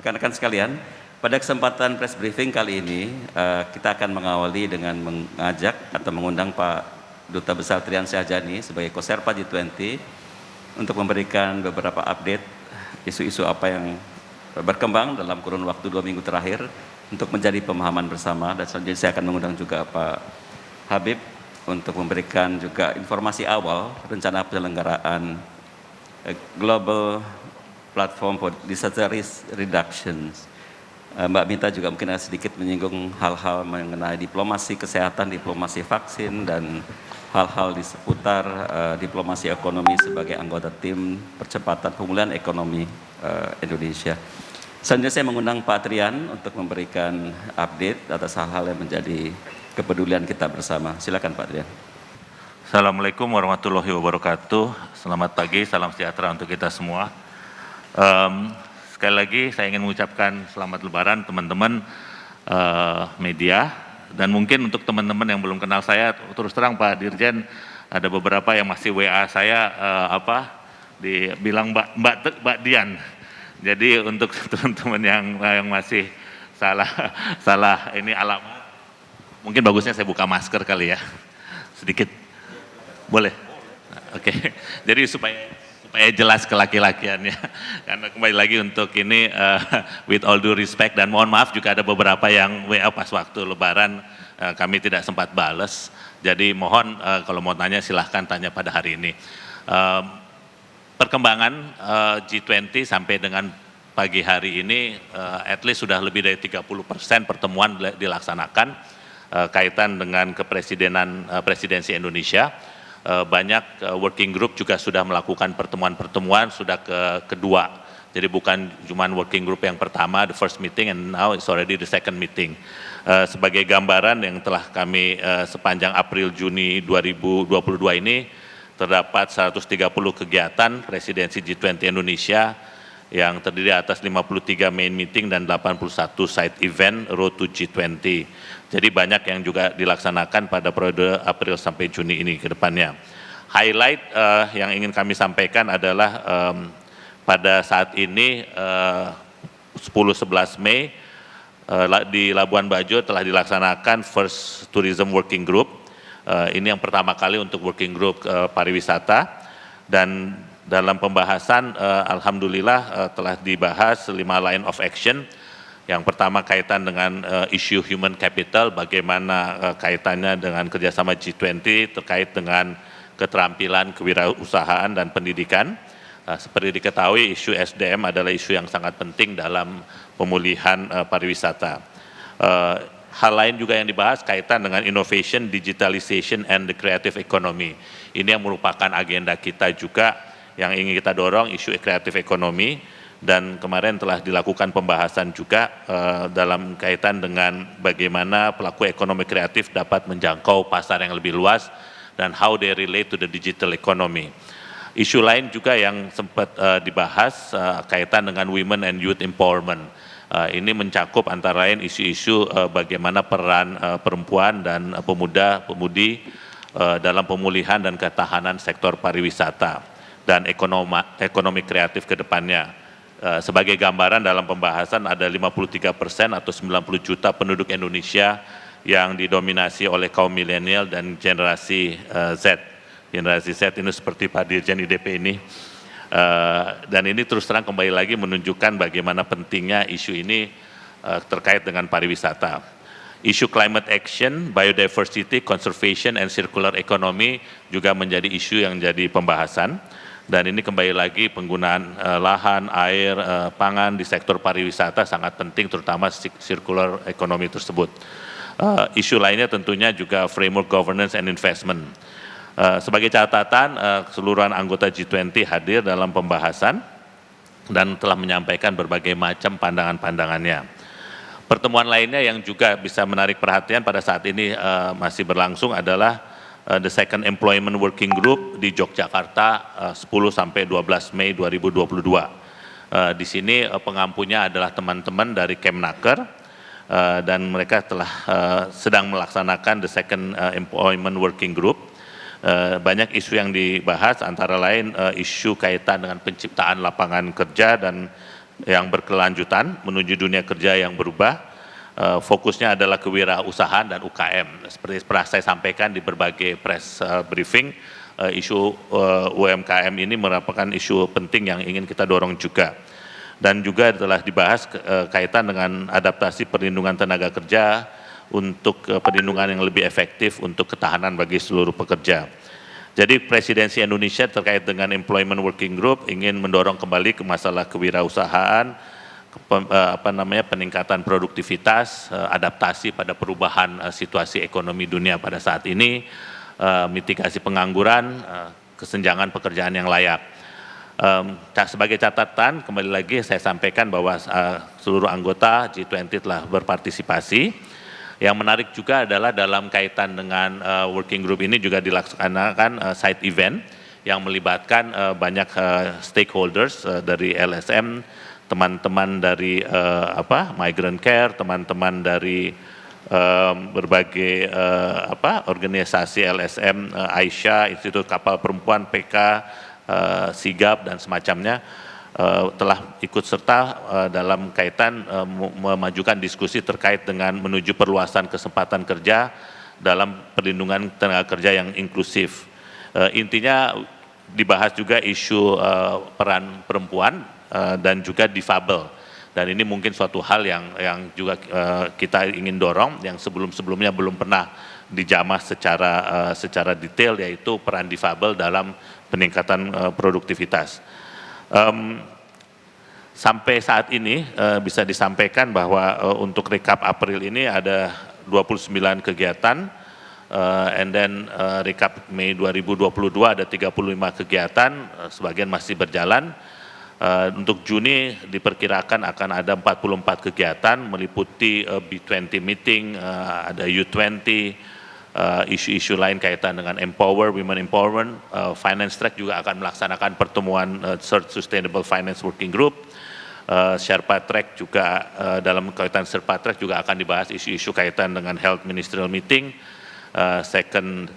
rekan-rekan sekalian, pada kesempatan press briefing kali ini uh, kita akan mengawali dengan mengajak atau mengundang Pak Duta Besar Trian Syahjani sebagai Koserpa G20 untuk memberikan beberapa update isu-isu apa yang berkembang dalam kurun waktu dua minggu terakhir untuk menjadi pemahaman bersama. Dan selanjutnya saya akan mengundang juga Pak Habib untuk memberikan juga informasi awal rencana penyelenggaraan eh, Global Platform for Disaster Risk Reduction. Eh, Mbak Mita juga mungkin sedikit menyinggung hal-hal mengenai diplomasi kesehatan, diplomasi vaksin, dan hal-hal di seputar uh, diplomasi ekonomi sebagai anggota tim percepatan pemulihan ekonomi uh, Indonesia. Selanjutnya saya mengundang Pak Trian untuk memberikan update atas hal-hal yang menjadi kepedulian kita bersama. Silakan Pak Trian. Assalamualaikum warahmatullahi wabarakatuh. Selamat pagi, salam sejahtera untuk kita semua. Um, sekali lagi saya ingin mengucapkan selamat lebaran teman-teman uh, media dan mungkin untuk teman-teman yang belum kenal saya terus terang Pak Dirjen ada beberapa yang masih WA saya uh, apa dibilang Mbak Mbak Mbak Dian. Jadi untuk teman-teman yang yang masih salah salah ini alamat Mungkin bagusnya saya buka masker kali ya, sedikit. Boleh? Oke, okay. jadi supaya supaya jelas ke laki-lakiannya. Karena kembali lagi untuk ini uh, with all due respect dan mohon maaf juga ada beberapa yang WA pas waktu lebaran uh, kami tidak sempat bales. Jadi mohon uh, kalau mau tanya silahkan tanya pada hari ini. Uh, perkembangan uh, G20 sampai dengan pagi hari ini uh, at least sudah lebih dari 30 persen pertemuan dilaksanakan uh, kaitan dengan kepresidenan uh, presidensi Indonesia. Uh, banyak uh, working group juga sudah melakukan pertemuan-pertemuan sudah ke kedua. Jadi bukan cuma working group yang pertama, the first meeting, and now it's already the second meeting. Uh, sebagai gambaran yang telah kami sepanjang April Juni 2022 ini terdapat 130 kegiatan presidensi G20 Indonesia yang terdiri atas 53 main meeting dan 81 side event Road to G20. Jadi banyak yang juga dilaksanakan pada periode April sampai Juni ini ke depannya. Highlight uh, yang ingin kami sampaikan adalah um, pada saat ini uh, 10-11 Mei uh, di Labuan Bajo telah dilaksanakan First Tourism Working Group. Uh, ini yang pertama kali untuk Working Group uh, pariwisata dan dalam pembahasan uh, Alhamdulillah uh, telah dibahas lima line of action. Yang pertama kaitan dengan uh, isu human capital, bagaimana uh, kaitannya dengan kerjasama G20 terkait dengan keterampilan kewirausahaan dan pendidikan. Uh, seperti diketahui isu SDM adalah isu yang sangat penting dalam pemulihan uh, pariwisata. Uh, hal lain juga yang dibahas kaitan dengan innovation, digitalization, and the creative economy. Ini yang merupakan agenda kita juga yang ingin kita dorong isu kreatif ekonomi dan kemarin telah dilakukan pembahasan juga uh, dalam kaitan dengan bagaimana pelaku ekonomi kreatif dapat menjangkau pasar yang lebih luas dan how they relate to the digital economy. Isu lain juga yang sempat uh, dibahas uh, kaitan dengan women and youth empowerment. Uh, ini mencakup antara lain isu-isu uh, bagaimana peran uh, perempuan dan uh, pemuda-pemudi uh, dalam pemulihan dan ketahanan sektor pariwisata dan ekonomi, ekonomi kreatif ke depannya. Uh, sebagai gambaran dalam pembahasan ada 53 persen atau 90 juta penduduk Indonesia yang didominasi oleh kaum milenial dan generasi uh, Z. Generasi Z ini seperti Pak Dirjen IDP ini. Uh, dan ini terus terang kembali lagi menunjukkan bagaimana pentingnya isu ini terkait dengan pariwisata. Isu climate action, biodiversity, conservation, and circular economy juga menjadi isu yang jadi pembahasan dan ini kembali lagi penggunaan uh, lahan, air, uh, pangan di sektor pariwisata sangat penting terutama circular economy tersebut. Uh, isu lainnya tentunya juga framework governance and investment. Uh, sebagai catatan, uh, keseluruhan anggota G20 hadir dalam pembahasan dan telah menyampaikan berbagai macam pandangan-pandangannya. Pertemuan lainnya yang juga bisa menarik perhatian pada saat ini uh, masih berlangsung adalah uh, the second employment working group di Yogyakarta uh, 10 sampai 12 Mei 2022. Uh, di sini uh, pengampunya adalah teman-teman dari Kemnaker uh, dan mereka telah uh, sedang melaksanakan the second uh, employment working group. Uh, banyak isu yang dibahas antara lain uh, isu kaitan dengan penciptaan lapangan kerja dan yang berkelanjutan menuju dunia kerja yang berubah. Uh, fokusnya adalah kewirausahaan dan UKM. Seperti pernah saya sampaikan di berbagai press uh, briefing, uh, isu UMKM ini merupakan isu penting yang ingin kita dorong juga. Dan juga telah dibahas kaitan dengan adaptasi perlindungan tenaga kerja untuk perlindungan yang lebih efektif untuk ketahanan bagi seluruh pekerja. Jadi presidensi Indonesia terkait dengan Employment Working Group ingin mendorong kembali ke masalah kewirausahaan, ke, eh, apa namanya peningkatan produktivitas, eh, adaptasi pada perubahan eh, situasi ekonomi dunia pada saat ini, mitigasi pengangguran, kesenjangan pekerjaan yang layak. Sebagai catatan, kembali lagi saya sampaikan bahwa seluruh anggota G20 telah berpartisipasi yang menarik juga adalah dalam kaitan dengan working group ini juga dilaksanakan side event yang melibatkan banyak stakeholders dari LSM, teman-teman dari uh, apa migrant care, teman-teman dari um, berbagai uh, apa organisasi LSM, uh, Aisyah, Institut Kapal Perempuan, PK, uh, Sigap dan semacamnya uh, telah ikut serta uh, dalam kaitan uh, memajukan diskusi terkait dengan menuju perluasan kesempatan kerja dalam perlindungan tenaga kerja yang inklusif. Uh, intinya dibahas juga isu uh, peran perempuan uh, dan juga difabel. Dan ini mungkin suatu hal yang yang juga uh, kita ingin dorong yang sebelum-sebelumnya belum pernah dijamah secara uh, secara detail yaitu peran difabel dalam peningkatan uh, produktivitas. Um, sampai saat ini uh, bisa disampaikan bahwa uh, untuk rekap April ini ada 29 kegiatan, uh, and then uh, rekap Mei 2022 ada 35 kegiatan, uh, sebagian masih berjalan. Uh, untuk Juni diperkirakan akan ada 44 kegiatan meliputi uh, B20 meeting, uh, ada U20, isu-isu uh, lain kaitan dengan empower, women empowerment, uh, finance track juga akan melaksanakan pertemuan uh, third sustainable finance working group, uh, Sherpa Track juga uh, dalam kaitan Sherpa Track juga akan dibahas isu-isu kaitan dengan health ministerial meeting, uh, second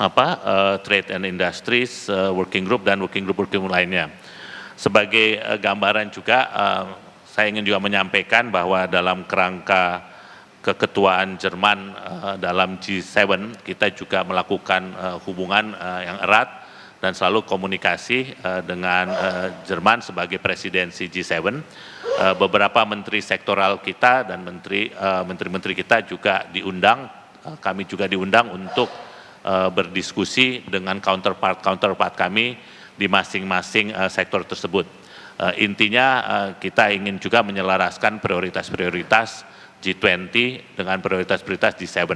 apa uh, trade and industries uh, working group dan working group working group lainnya. Sebagai uh, gambaran juga, uh, saya ingin juga menyampaikan bahwa dalam kerangka keketuaan Jerman uh, dalam G7, kita juga melakukan uh, hubungan uh, yang erat dan selalu komunikasi uh, dengan uh, Jerman sebagai presidensi G7. Uh, beberapa menteri sektoral kita dan menteri menteri-menteri kita juga diundang, uh, kami juga diundang untuk uh, berdiskusi dengan counterpart counterpart kami di masing-masing uh, sektor tersebut. Uh, intinya uh, kita ingin juga menyelaraskan prioritas-prioritas G20 dengan prioritas-prioritas G7.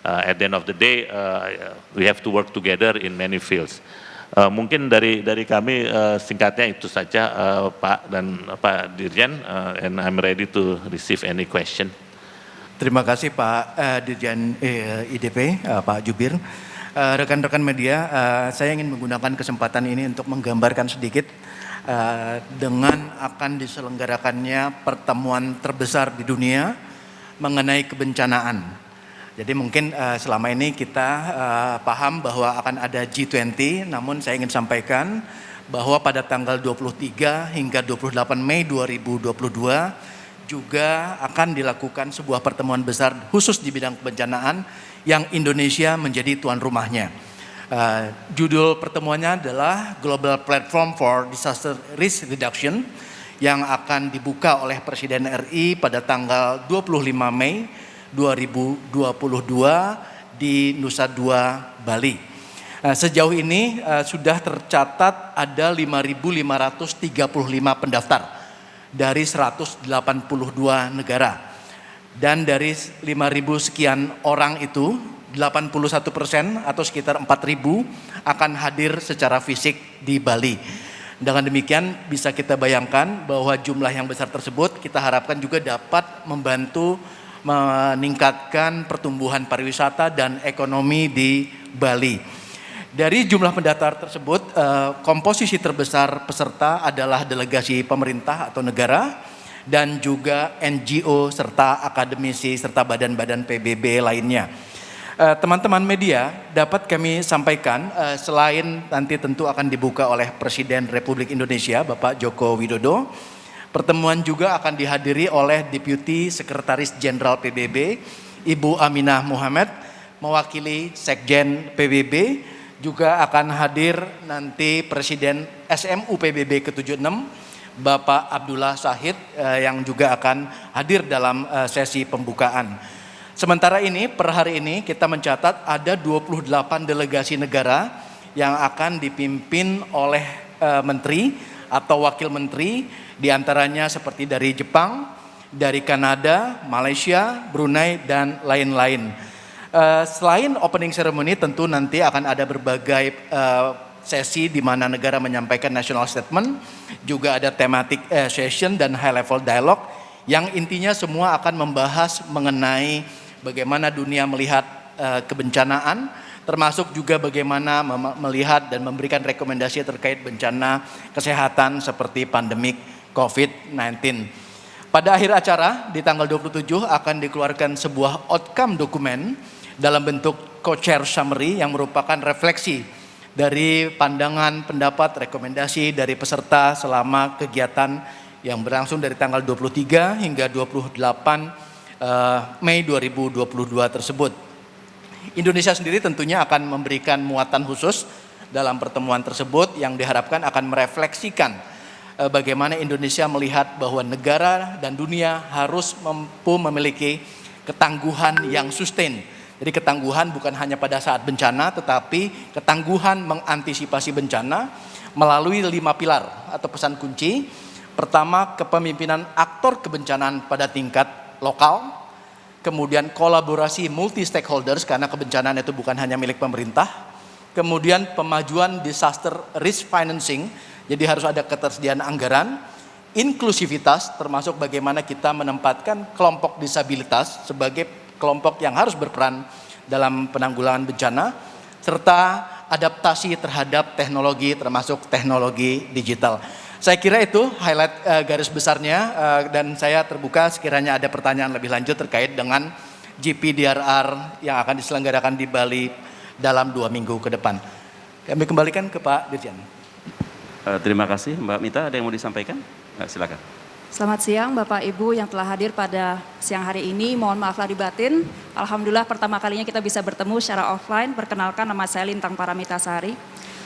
Uh, at the end of the day, uh, we have to work together in many fields. Uh, mungkin dari dari kami uh, singkatnya itu saja uh, Pak dan Pak Dirjen, uh, and I'm ready to receive any question. Terima kasih Pak uh, Dirjen uh, IDP, uh, Pak Jubir. Eh, rekan-rekan uh, media, uh, saya ingin menggunakan kesempatan ini untuk menggambarkan sedikit uh, dengan akan diselenggarakannya pertemuan terbesar di dunia mengenai kebencanaan. Jadi mungkin uh, selama ini kita uh, paham bahwa akan ada G20, namun saya ingin sampaikan bahwa pada tanggal 23 hingga 28 Mei 2022 juga akan dilakukan sebuah pertemuan besar khusus di bidang kebencanaan yang Indonesia menjadi tuan rumahnya. Uh, judul pertemuannya adalah Global Platform for Disaster Risk Reduction yang akan dibuka oleh Presiden RI pada tanggal 25 Mei 2022 di Nusa Dua, Bali. Uh, sejauh ini uh, sudah tercatat ada 5.535 pendaftar dari 182 negara dan dari 5.000 sekian orang itu 81 persen atau sekitar 4.000 akan hadir secara fisik di Bali. Dengan demikian bisa kita bayangkan bahwa jumlah yang besar tersebut kita harapkan juga dapat membantu meningkatkan pertumbuhan pariwisata dan ekonomi di Bali. Dari jumlah pendaftar tersebut, eh, komposisi terbesar peserta adalah delegasi pemerintah atau negara, dan juga NGO serta akademisi serta badan-badan PBB lainnya. Eh, teman-teman media dapat kami sampaikan uh, selain nanti tentu akan dibuka oleh Presiden Republik Indonesia Bapak Joko Widodo, Pertemuan juga akan dihadiri oleh Deputi Sekretaris Jenderal PBB, Ibu Aminah Muhammad, mewakili Sekjen PBB, juga akan hadir nanti Presiden SMU PBB ke-76, Bapak Abdullah Sahid eh, yang juga akan hadir dalam eh, sesi pembukaan. Sementara ini per hari ini kita mencatat ada 28 delegasi negara yang akan dipimpin oleh eh, menteri atau wakil menteri di antaranya seperti dari Jepang, dari Kanada, Malaysia, Brunei, dan lain-lain. Uh, selain opening ceremony tentu nanti akan ada berbagai uh, sesi di mana negara menyampaikan national statement, juga ada thematic uh, session dan high level dialogue yang intinya semua akan membahas mengenai bagaimana dunia melihat uh, kebencanaan, termasuk juga bagaimana melihat dan memberikan rekomendasi terkait bencana kesehatan seperti pandemik COVID-19. Pada akhir acara di tanggal 27 akan dikeluarkan sebuah outcome dokumen dalam bentuk co-chair summary yang merupakan refleksi dari pandangan, pendapat, rekomendasi dari peserta selama kegiatan yang berlangsung dari tanggal 23 hingga 28 eh, Mei 2022 tersebut. Indonesia sendiri tentunya akan memberikan muatan khusus dalam pertemuan tersebut yang diharapkan akan merefleksikan Eh, bagaimana Indonesia melihat bahwa negara dan dunia harus mampu memiliki ketangguhan yang sustain. Jadi ketangguhan bukan hanya pada saat bencana, tetapi ketangguhan mengantisipasi bencana melalui lima pilar atau pesan kunci. Pertama, kepemimpinan aktor kebencanaan pada tingkat lokal, kemudian kolaborasi multi stakeholders karena kebencanaan itu bukan hanya milik pemerintah, kemudian pemajuan disaster risk financing jadi harus ada ketersediaan anggaran, inklusivitas termasuk bagaimana kita menempatkan kelompok disabilitas sebagai kelompok yang harus berperan dalam penanggulangan bencana, serta adaptasi terhadap teknologi termasuk teknologi digital. Saya kira itu highlight uh, garis besarnya uh, dan saya terbuka sekiranya ada pertanyaan lebih lanjut terkait dengan GPDRR yang akan diselenggarakan di Bali dalam dua minggu ke depan. Kami kembalikan ke Pak Dirjen. Uh, terima kasih Mbak Mita, ada yang mau disampaikan? Silakan. Selamat siang Bapak Ibu yang telah hadir pada siang hari ini. Mohon maaf lahir batin. Alhamdulillah pertama kalinya kita bisa bertemu secara offline. Perkenalkan nama saya Lintang Paramita Sari.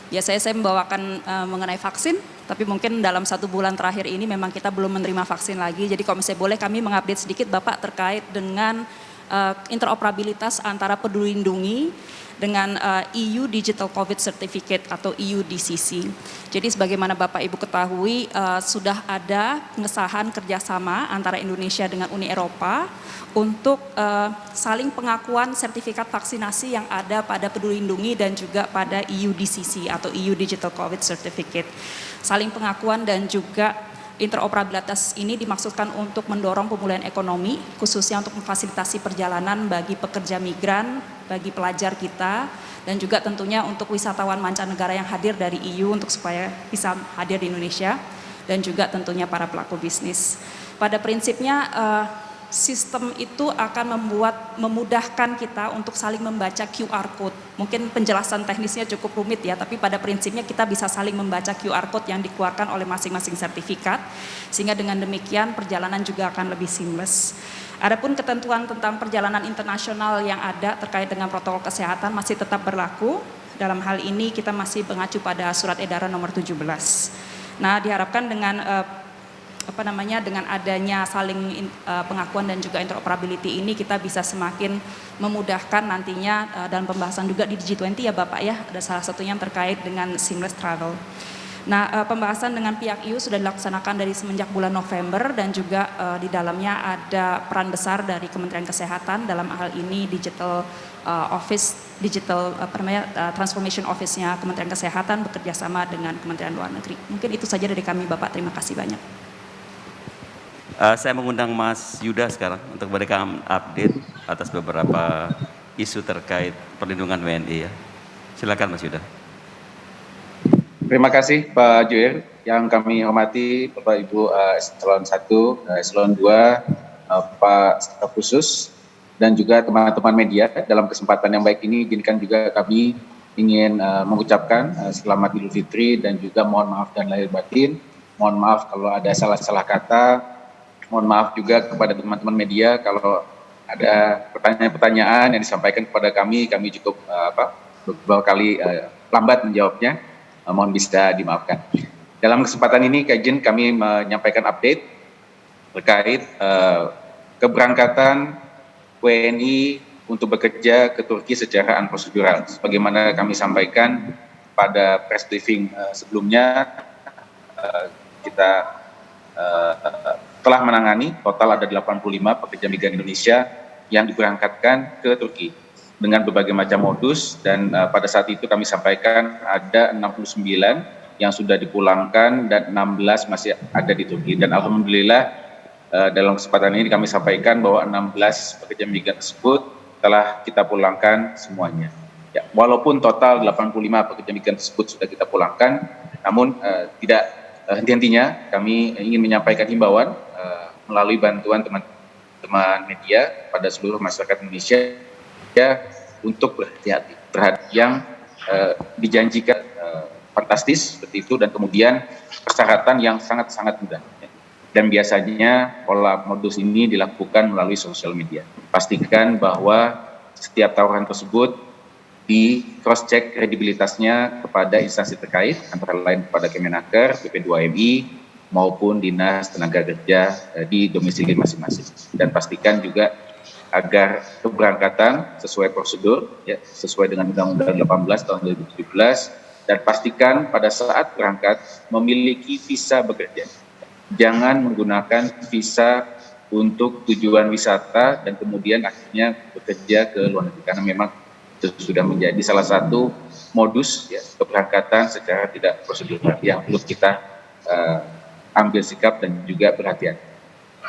Biasanya saya membawakan uh, mengenai vaksin, tapi mungkin dalam satu bulan terakhir ini memang kita belum menerima vaksin lagi. Jadi kalau misalnya boleh kami mengupdate sedikit Bapak terkait dengan uh, interoperabilitas antara peduli lindungi dengan uh, EU Digital COVID Certificate atau EU DCC. Jadi sebagaimana Bapak Ibu ketahui uh, sudah ada pengesahan kerjasama antara Indonesia dengan Uni Eropa untuk uh, saling pengakuan sertifikat vaksinasi yang ada pada Peduli Lindungi dan juga pada EU DCC atau EU Digital COVID Certificate. Saling pengakuan dan juga interoperabilitas ini dimaksudkan untuk mendorong pemulihan ekonomi, khususnya untuk memfasilitasi perjalanan bagi pekerja migran, bagi pelajar kita, dan juga tentunya untuk wisatawan mancanegara yang hadir dari EU untuk supaya bisa hadir di Indonesia, dan juga tentunya para pelaku bisnis. Pada prinsipnya, uh, sistem itu akan membuat memudahkan kita untuk saling membaca QR code. Mungkin penjelasan teknisnya cukup rumit ya, tapi pada prinsipnya kita bisa saling membaca QR code yang dikeluarkan oleh masing-masing sertifikat, sehingga dengan demikian perjalanan juga akan lebih seamless. Adapun ketentuan tentang perjalanan internasional yang ada terkait dengan protokol kesehatan masih tetap berlaku. Dalam hal ini kita masih mengacu pada surat edaran nomor 17. Nah, diharapkan dengan uh, apa namanya dengan adanya saling uh, pengakuan dan juga interoperability ini kita bisa semakin memudahkan nantinya uh, dalam pembahasan juga di G20 ya Bapak ya ada salah satunya yang terkait dengan seamless travel. Nah, uh, pembahasan dengan pihak EU sudah dilaksanakan dari semenjak bulan November dan juga uh, di dalamnya ada peran besar dari Kementerian Kesehatan dalam hal ini digital uh, office digital uh, transformation office-nya Kementerian Kesehatan bekerja sama dengan Kementerian Luar Negeri. Mungkin itu saja dari kami Bapak. Terima kasih banyak. Uh, saya mengundang Mas Yuda sekarang untuk memberikan update atas beberapa isu terkait perlindungan WNI ya. Silakan Mas Yuda. Terima kasih Pak Joel yang kami hormati Bapak Ibu uh, eselon 1, uh, eselon 2, uh, Pak Staf Khusus dan juga teman-teman media dalam kesempatan yang baik ini izinkan juga kami ingin uh, mengucapkan uh, selamat Idul Fitri dan juga mohon maaf dan lahir batin Mohon maaf kalau ada salah-salah kata. Mohon maaf juga kepada teman-teman media kalau ada pertanyaan-pertanyaan yang disampaikan kepada kami, kami cukup uh, apa, beberapa kali uh, lambat menjawabnya. Uh, mohon bisa dimaafkan. Dalam kesempatan ini, Kajen kami menyampaikan update terkait uh, keberangkatan WNI untuk bekerja ke Turki secara unprocedural. Sebagaimana kami sampaikan pada press briefing uh, sebelumnya, uh, kita telah menangani total ada 85 pekerja migran Indonesia yang diberangkatkan ke Turki dengan berbagai macam modus dan uh, pada saat itu kami sampaikan ada 69 yang sudah dipulangkan dan 16 masih ada di Turki dan alhamdulillah uh, dalam kesempatan ini kami sampaikan bahwa 16 pekerja migran tersebut telah kita pulangkan semuanya. Ya, walaupun total 85 pekerja migran tersebut sudah kita pulangkan, namun uh, tidak uh, henti-hentinya kami ingin menyampaikan himbauan melalui bantuan teman-teman media pada seluruh masyarakat Indonesia ya untuk berhati-hati terhadap yang uh, dijanjikan uh, fantastis seperti itu dan kemudian persyaratan yang sangat-sangat mudah dan biasanya pola modus ini dilakukan melalui sosial media. Pastikan bahwa setiap tawaran tersebut di cross check kredibilitasnya kepada instansi terkait antara lain kepada Kemenaker, PP2MI, maupun dinas tenaga kerja eh, di domisili masing-masing dan pastikan juga agar keberangkatan sesuai prosedur ya sesuai dengan Undang-Undang 18 tahun 2017 dan pastikan pada saat berangkat memiliki visa bekerja. Jangan menggunakan visa untuk tujuan wisata dan kemudian akhirnya bekerja ke luar negeri karena memang itu sudah menjadi salah satu modus ya keberangkatan secara tidak prosedural yang perlu kita uh, ambil sikap dan juga perhatian.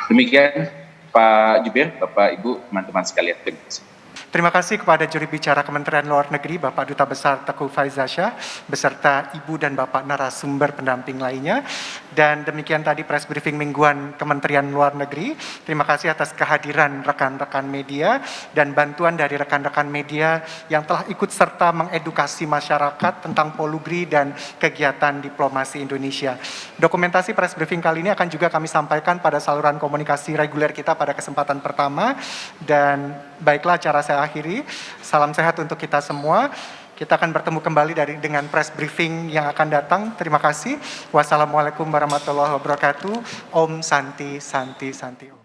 Demikian Pak Jubir, Bapak Ibu, teman-teman sekalian. Terima kasih. Terima kasih kepada juri bicara Kementerian Luar Negeri Bapak Duta Besar Teguh Faizasyah beserta Ibu dan Bapak narasumber pendamping lainnya. Dan demikian tadi press briefing mingguan Kementerian Luar Negeri. Terima kasih atas kehadiran rekan-rekan media dan bantuan dari rekan-rekan media yang telah ikut serta mengedukasi masyarakat tentang polugri dan kegiatan diplomasi Indonesia. Dokumentasi press briefing kali ini akan juga kami sampaikan pada saluran komunikasi reguler kita pada kesempatan pertama dan baiklah cara saya akhiri. Salam sehat untuk kita semua. Kita akan bertemu kembali dari dengan press briefing yang akan datang. Terima kasih. Wassalamualaikum warahmatullahi wabarakatuh. Om Santi Santi Santi Om.